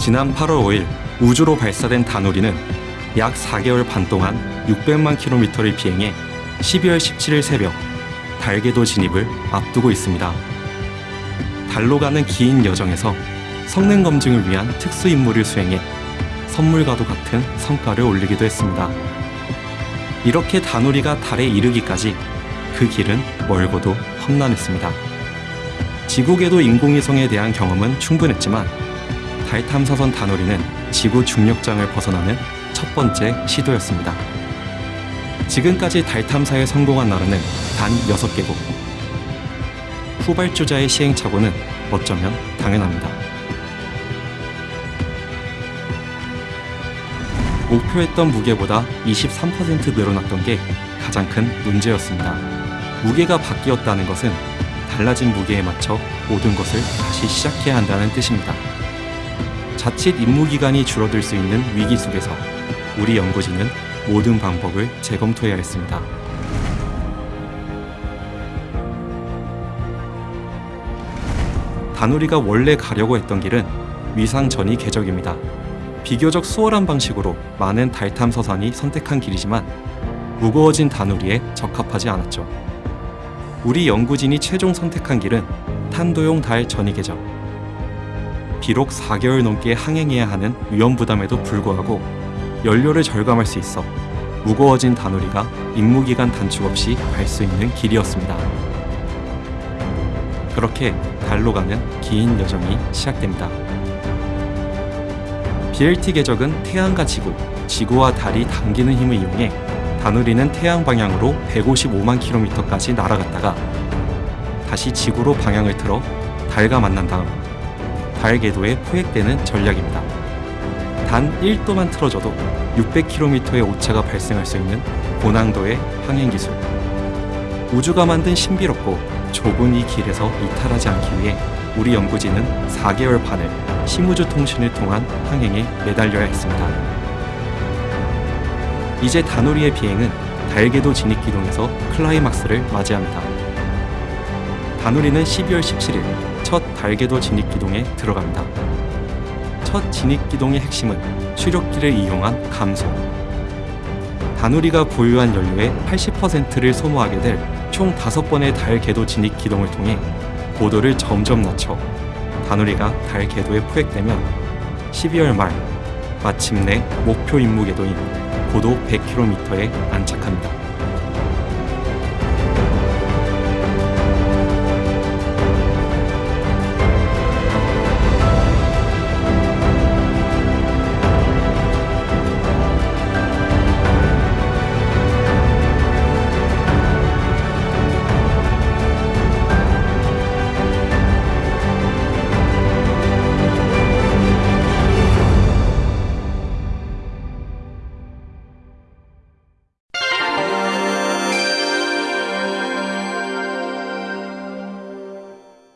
지난 8월 5일 우주로 발사된 다누리는 약 4개월 반 동안 600만 킬로미터를 비행해 12월 17일 새벽 달궤도 진입을 앞두고 있습니다. 달로 가는 긴 여정에서 성능 검증을 위한 특수 임무를 수행해 선물과도 같은 성과를 올리기도 했습니다. 이렇게 다누리가 달에 이르기까지 그 길은 멀고도 험난했습니다. 지구궤도 인공위성에 대한 경험은 충분했지만 달 탐사선 다누리는 지구 중력장을 벗어나는 첫 번째 시도였습니다. 지금까지 달 탐사에 성공한 나라는 단 6개국. 후발주자의 시행착오는 어쩌면 당연합니다. 목표했던 무게보다 23% 늘어났던 게 가장 큰 문제였습니다. 무게가 바뀌었다는 것은 달라진 무게에 맞춰 모든 것을 다시 시작해야 한다는 뜻입니다. 자칫 임무 기간이 줄어들 수 있는 위기 속에서 우리 연구진은 모든 방법을 재검토해야 했습니다. 다누리가 원래 가려고 했던 길은 위상 전이 궤적입니다. 비교적 수월한 방식으로 많은 달 탐사선이 선택한 길이지만 무거워진 다누리에 적합하지 않았죠. 우리 연구진이 최종 선택한 길은 탄도용 달 전이 궤적. 비록 4개월 넘게 항행해야 하는 위험 부담에도 불구하고 연료를 절감할 수 있어 무거워진 다누리가 임무 기간 단축 없이 갈 수 있는 길이었습니다. 그렇게 달로 가는 긴 여정이 시작됩니다. BLT 궤적은 태양과 지구, 지구와 달이 당기는 힘을 이용해 다누리는 태양 방향으로 155만 킬로미터까지 날아갔다가 다시 지구로 방향을 틀어 달과 만난 다음 달 궤도에 포획되는 전략입니다. 단 1도만 틀어져도 600km의 오차가 발생할 수 있는 고난도의 항행 기술. 우주가 만든 신비롭고 좁은 이 길에서 이탈하지 않기 위해 우리 연구진은 4개월 반을 심우주 통신을 통한 항행에 매달려야 했습니다. 이제 다누리의 비행은 달궤도 진입 기동에서 클라이막스를 맞이합니다. 다누리는 12월 17일 첫 달궤도 진입 기동에 들어갑니다. 첫 진입 기동의 핵심은 추력기를 이용한 감소. 다누리가 보유한 연료의 80%를 소모하게 될 총 5번의 달 궤도 진입 기동을 통해 고도를 점점 낮춰 다누리가 달 궤도에 포획되면 12월 말 마침내 목표 임무 궤도인 고도 100km에 안착합니다.